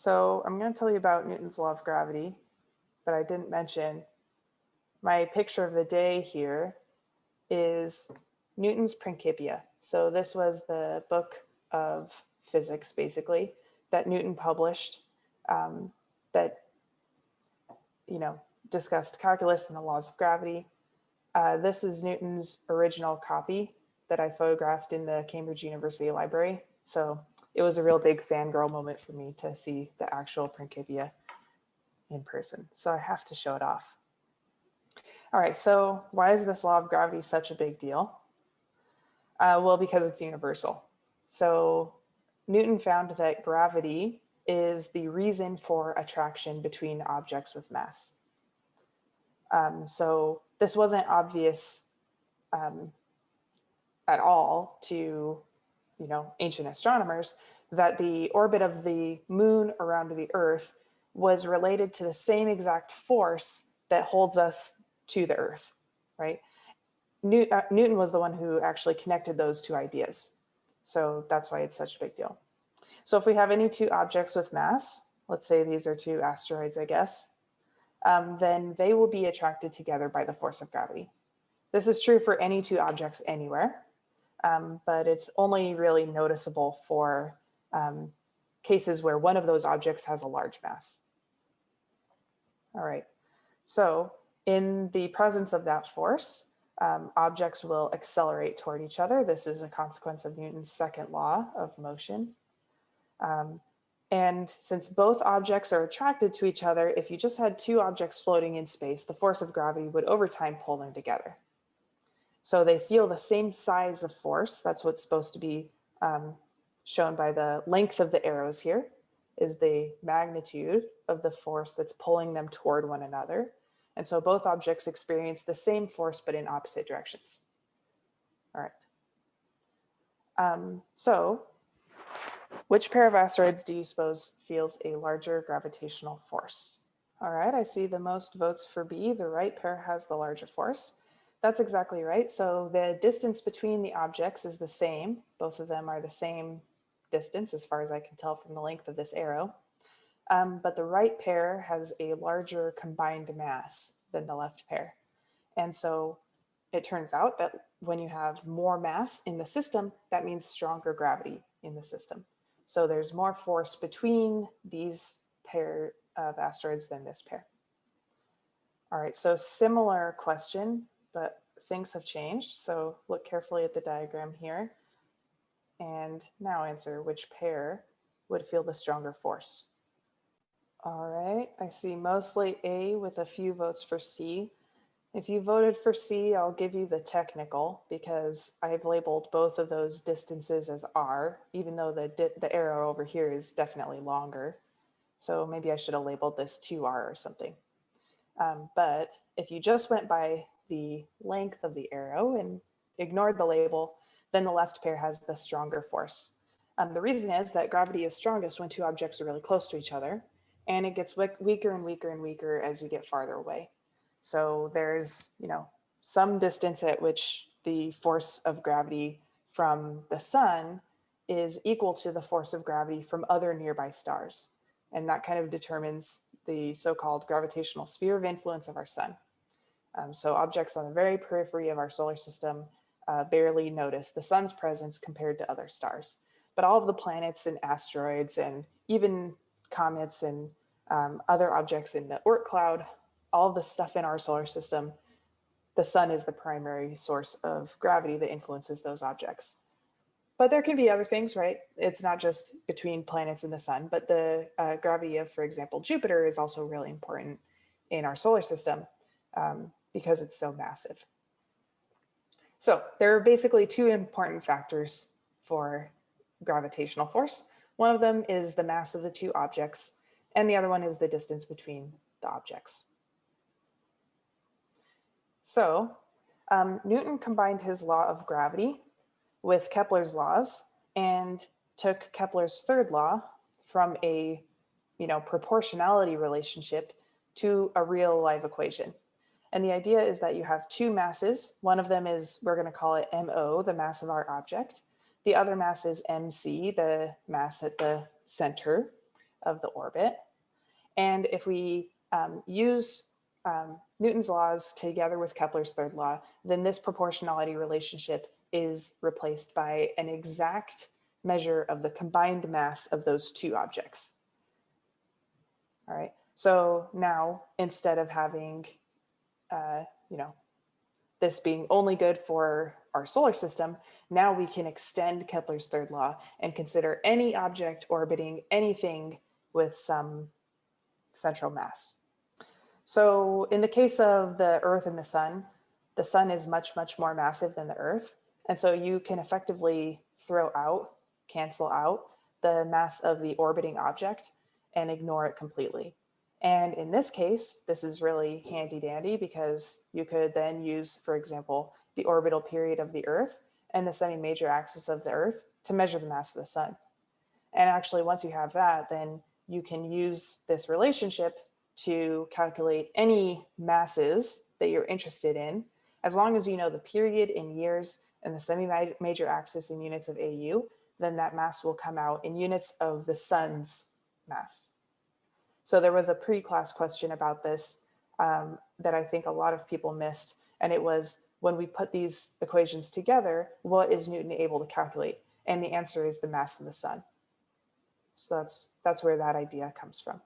So I'm going to tell you about Newton's law of gravity, but I didn't mention my picture of the day here is Newton's Principia. So this was the book of physics, basically, that Newton published um, that, you know, discussed calculus and the laws of gravity. Uh, this is Newton's original copy that I photographed in the Cambridge University Library. So it was a real big fangirl moment for me to see the actual Principia in person. So I have to show it off. All right, so why is this law of gravity such a big deal? Uh, well, because it's universal. So Newton found that gravity is the reason for attraction between objects with mass. Um, so this wasn't obvious um, at all to, you know, ancient astronomers that the orbit of the moon around the earth was related to the same exact force that holds us to the earth, right? Uh, Newton was the one who actually connected those two ideas. So that's why it's such a big deal. So if we have any two objects with mass, let's say these are two asteroids, I guess, um, then they will be attracted together by the force of gravity. This is true for any two objects anywhere, um, but it's only really noticeable for um, cases where one of those objects has a large mass. All right, so in the presence of that force, um, objects will accelerate toward each other. This is a consequence of Newton's second law of motion. Um, and since both objects are attracted to each other, if you just had two objects floating in space, the force of gravity would over time pull them together. So they feel the same size of force. That's what's supposed to be um, shown by the length of the arrows here is the magnitude of the force that's pulling them toward one another. And so both objects experience the same force, but in opposite directions. All right. Um, so which pair of asteroids do you suppose feels a larger gravitational force? All right, I see the most votes for B. The right pair has the larger force. That's exactly right. So the distance between the objects is the same. Both of them are the same distance as far as I can tell from the length of this arrow. Um, but the right pair has a larger combined mass than the left pair. And so it turns out that when you have more mass in the system, that means stronger gravity in the system. So there's more force between these pair of asteroids than this pair. All right, so similar question, but things have changed. So look carefully at the diagram here. And now answer which pair would feel the stronger force. All right, I see mostly A with a few votes for C. If you voted for C, I'll give you the technical because I've labeled both of those distances as R, even though the, the arrow over here is definitely longer. So maybe I should have labeled this 2R or something. Um, but if you just went by the length of the arrow and ignored the label, then the left pair has the stronger force. Um, the reason is that gravity is strongest when two objects are really close to each other, and it gets weaker and weaker and weaker as you get farther away. So there's, you know, some distance at which the force of gravity from the sun is equal to the force of gravity from other nearby stars. And that kind of determines the so-called gravitational sphere of influence of our sun. Um, so objects on the very periphery of our solar system uh, barely notice the sun's presence compared to other stars. But all of the planets and asteroids and even comets and um, other objects in the Oort cloud all the stuff in our solar system, the sun is the primary source of gravity that influences those objects. But there can be other things, right? It's not just between planets and the sun, but the uh, gravity of, for example, Jupiter is also really important in our solar system um, because it's so massive. So there are basically two important factors for gravitational force. One of them is the mass of the two objects, and the other one is the distance between the objects. So um, Newton combined his law of gravity with Kepler's laws and took Kepler's third law from a you know, proportionality relationship to a real live equation. And the idea is that you have two masses. One of them is, we're gonna call it MO, the mass of our object. The other mass is MC, the mass at the center of the orbit. And if we um, use um, Newton's laws together with Kepler's third law, then this proportionality relationship is replaced by an exact measure of the combined mass of those two objects. All right, so now instead of having, uh, you know, this being only good for our solar system, now we can extend Kepler's third law and consider any object orbiting anything with some central mass. So in the case of the Earth and the Sun, the Sun is much, much more massive than the Earth. And so you can effectively throw out, cancel out the mass of the orbiting object and ignore it completely. And in this case, this is really handy dandy because you could then use, for example, the orbital period of the Earth and the semi-major axis of the Earth to measure the mass of the sun. And actually, once you have that, then you can use this relationship to calculate any masses that you're interested in, as long as you know the period in years and the semi-major axis in units of AU, then that mass will come out in units of the sun's mass. So there was a pre-class question about this um, that I think a lot of people missed. And it was when we put these equations together, what is Newton able to calculate? And the answer is the mass of the sun. So that's, that's where that idea comes from.